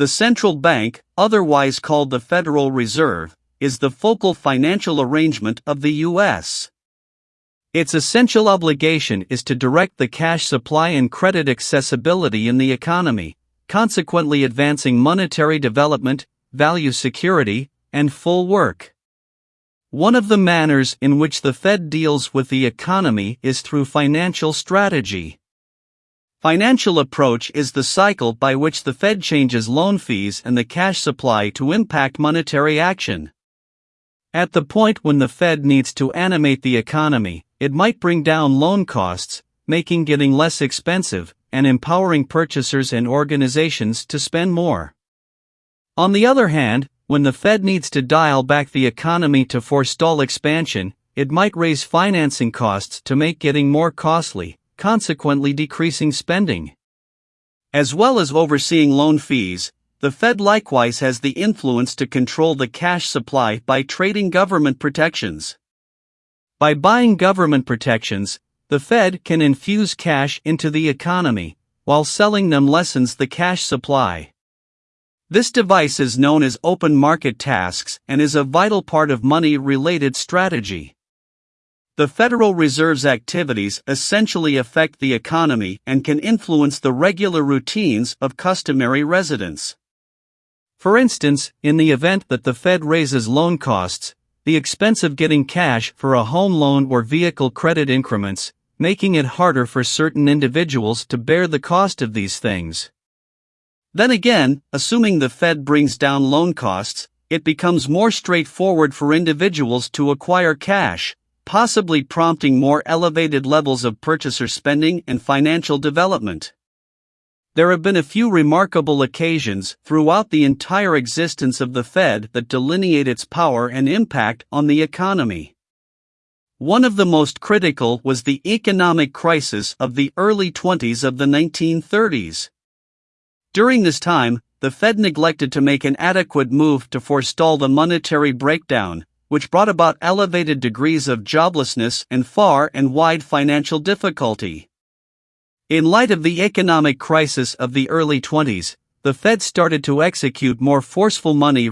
The central bank, otherwise called the Federal Reserve, is the focal financial arrangement of the U.S. Its essential obligation is to direct the cash supply and credit accessibility in the economy, consequently advancing monetary development, value security, and full work. One of the manners in which the Fed deals with the economy is through financial strategy. Financial approach is the cycle by which the Fed changes loan fees and the cash supply to impact monetary action. At the point when the Fed needs to animate the economy, it might bring down loan costs, making getting less expensive, and empowering purchasers and organizations to spend more. On the other hand, when the Fed needs to dial back the economy to forestall expansion, it might raise financing costs to make getting more costly, consequently decreasing spending. As well as overseeing loan fees, the Fed likewise has the influence to control the cash supply by trading government protections. By buying government protections, the Fed can infuse cash into the economy, while selling them lessens the cash supply. This device is known as open market tasks and is a vital part of money related strategy. The Federal Reserve's activities essentially affect the economy and can influence the regular routines of customary residents. For instance, in the event that the Fed raises loan costs, the expense of getting cash for a home loan or vehicle credit increments, making it harder for certain individuals to bear the cost of these things. Then again, assuming the Fed brings down loan costs, it becomes more straightforward for individuals to acquire cash, possibly prompting more elevated levels of purchaser spending and financial development. There have been a few remarkable occasions throughout the entire existence of the Fed that delineate its power and impact on the economy. One of the most critical was the economic crisis of the early 20s of the 1930s. During this time, the Fed neglected to make an adequate move to forestall the monetary breakdown, which brought about elevated degrees of joblessness and far and wide financial difficulty. In light of the economic crisis of the early 20s, the Fed started to execute more forceful money